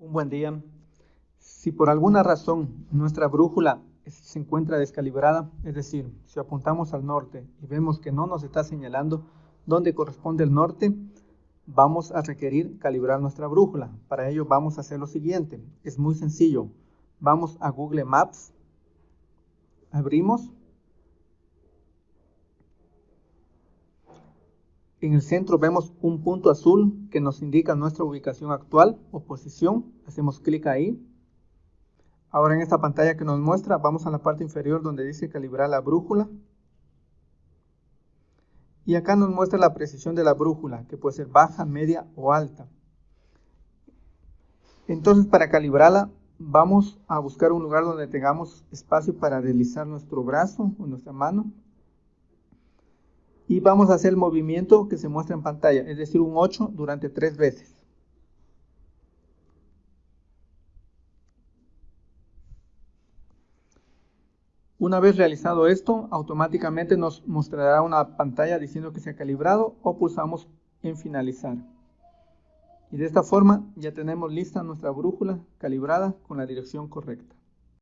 Un buen día. Si por alguna razón nuestra brújula se encuentra descalibrada, es decir, si apuntamos al norte y vemos que no nos está señalando dónde corresponde el norte, vamos a requerir calibrar nuestra brújula. Para ello vamos a hacer lo siguiente. Es muy sencillo. Vamos a Google Maps, abrimos En el centro vemos un punto azul que nos indica nuestra ubicación actual o posición. Hacemos clic ahí. Ahora en esta pantalla que nos muestra, vamos a la parte inferior donde dice calibrar la brújula. Y acá nos muestra la precisión de la brújula, que puede ser baja, media o alta. Entonces para calibrarla, vamos a buscar un lugar donde tengamos espacio para deslizar nuestro brazo o nuestra mano y vamos a hacer el movimiento que se muestra en pantalla, es decir, un 8 durante 3 veces. Una vez realizado esto, automáticamente nos mostrará una pantalla diciendo que se ha calibrado o pulsamos en finalizar. Y de esta forma ya tenemos lista nuestra brújula calibrada con la dirección correcta.